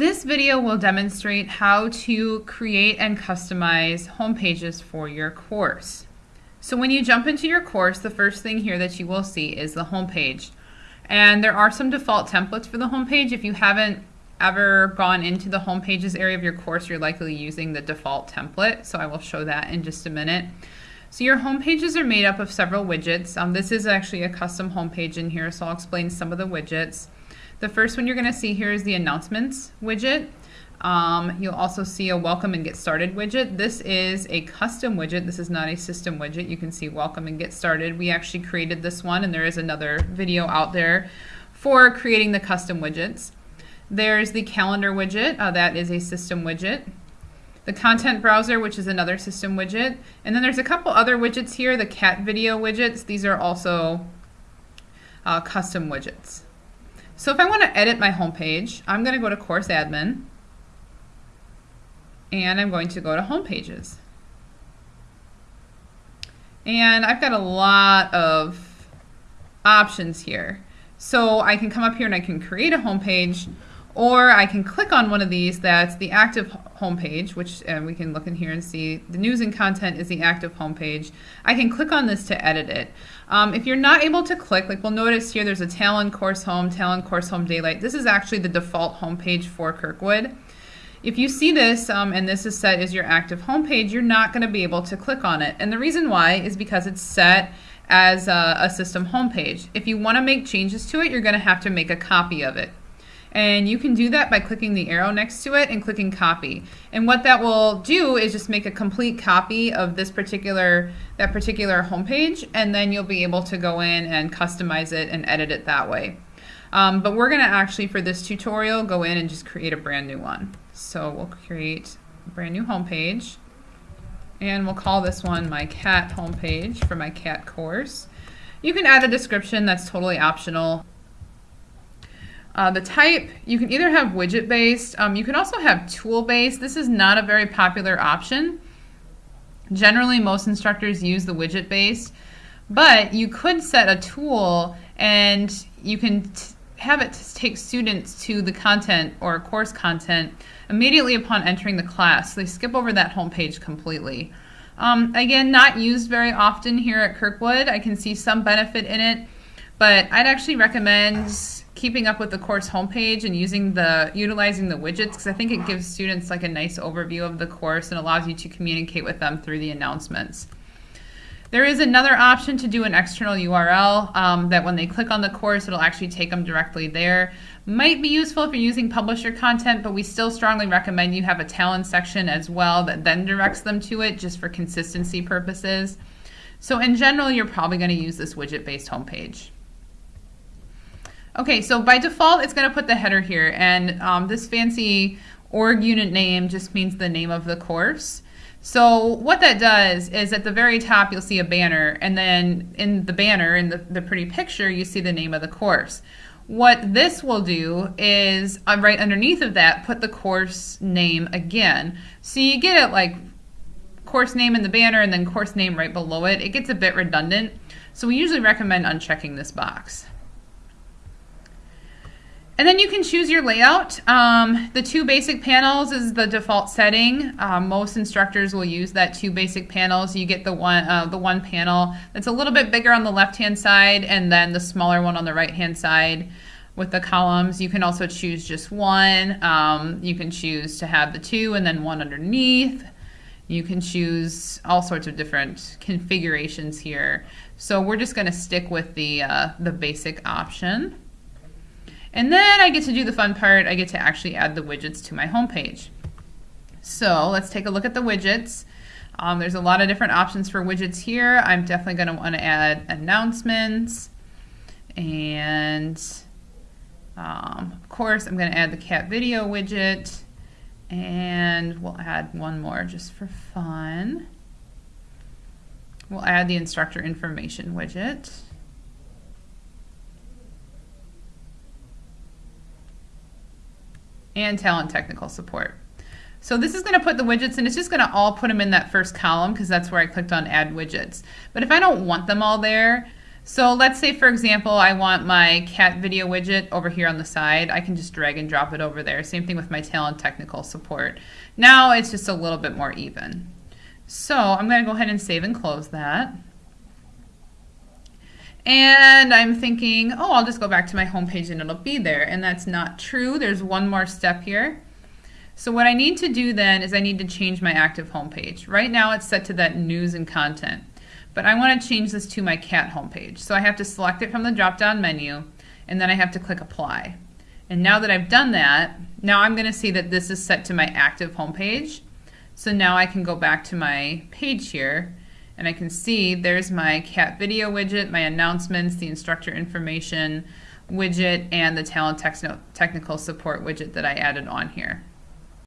This video will demonstrate how to create and customize home pages for your course. So when you jump into your course, the first thing here that you will see is the home page. And there are some default templates for the home page. If you haven't ever gone into the home pages area of your course, you're likely using the default template. So I will show that in just a minute. So your home pages are made up of several widgets. Um, this is actually a custom home page in here, so I'll explain some of the widgets. The first one you're going to see here is the announcements widget. Um, you'll also see a welcome and get started widget. This is a custom widget. This is not a system widget. You can see welcome and get started. We actually created this one and there is another video out there for creating the custom widgets. There's the calendar widget. Uh, that is a system widget. The content browser, which is another system widget. And then there's a couple other widgets here, the cat video widgets. These are also uh, custom widgets. So if I want to edit my homepage, I'm going to go to Course Admin and I'm going to go to Home Pages. And I've got a lot of options here. So I can come up here and I can create a home page or I can click on one of these that's the active homepage, which and we can look in here and see the news and content is the active homepage. I can click on this to edit it. Um, if you're not able to click, like we'll notice here there's a Talon Course Home, Talon Course Home Daylight. This is actually the default homepage for Kirkwood. If you see this um, and this is set as your active homepage, you're not going to be able to click on it. And the reason why is because it's set as a, a system homepage. If you want to make changes to it, you're going to have to make a copy of it. And you can do that by clicking the arrow next to it and clicking copy. And what that will do is just make a complete copy of this particular, that particular homepage, and then you'll be able to go in and customize it and edit it that way. Um, but we're gonna actually, for this tutorial, go in and just create a brand new one. So we'll create a brand new homepage, and we'll call this one my cat homepage for my cat course. You can add a description, that's totally optional. Uh, the type, you can either have widget based, um, you can also have tool based. This is not a very popular option. Generally, most instructors use the widget based, but you could set a tool and you can have it take students to the content or course content immediately upon entering the class. So they skip over that home page completely. Um, again, not used very often here at Kirkwood. I can see some benefit in it, but I'd actually recommend keeping up with the course homepage and using the utilizing the widgets because I think it gives students like a nice overview of the course and allows you to communicate with them through the announcements. There is another option to do an external URL um, that when they click on the course, it'll actually take them directly there. Might be useful if you're using publisher content, but we still strongly recommend you have a Talon section as well that then directs them to it just for consistency purposes. So in general, you're probably going to use this widget-based homepage. Okay, so by default, it's going to put the header here, and um, this fancy org unit name just means the name of the course. So what that does is at the very top, you'll see a banner, and then in the banner, in the, the pretty picture, you see the name of the course. What this will do is uh, right underneath of that, put the course name again. So you get it like course name in the banner and then course name right below it. It gets a bit redundant. So we usually recommend unchecking this box. And then you can choose your layout. Um, the two basic panels is the default setting. Um, most instructors will use that two basic panels. You get the one, uh, the one panel that's a little bit bigger on the left-hand side and then the smaller one on the right-hand side with the columns. You can also choose just one. Um, you can choose to have the two and then one underneath. You can choose all sorts of different configurations here. So we're just going to stick with the, uh, the basic option. And then I get to do the fun part. I get to actually add the widgets to my homepage. So let's take a look at the widgets. Um, there's a lot of different options for widgets here. I'm definitely going to want to add announcements. And um, of course, I'm going to add the cat video widget. And we'll add one more just for fun. We'll add the instructor information widget. And Talon technical support. So this is going to put the widgets and it's just going to all put them in that first column because that's where I clicked on add widgets. But if I don't want them all there, So let's say, for example, I want my cat video widget over here on the side. I can just drag and drop it over there. Same thing with my Talon technical support. Now it's just a little bit more even. So I'm going to go ahead and save and close that. And I'm thinking, oh, I'll just go back to my home page and it'll be there. And that's not true. There's one more step here. So what I need to do then is I need to change my active home page. Right now it's set to that news and content. But I want to change this to my cat homepage. So I have to select it from the drop-down menu, and then I have to click Apply. And now that I've done that, now I'm going to see that this is set to my active homepage. So now I can go back to my page here, and I can see there's my cat video widget, my announcements, the instructor information widget, and the Talon technical support widget that I added on here.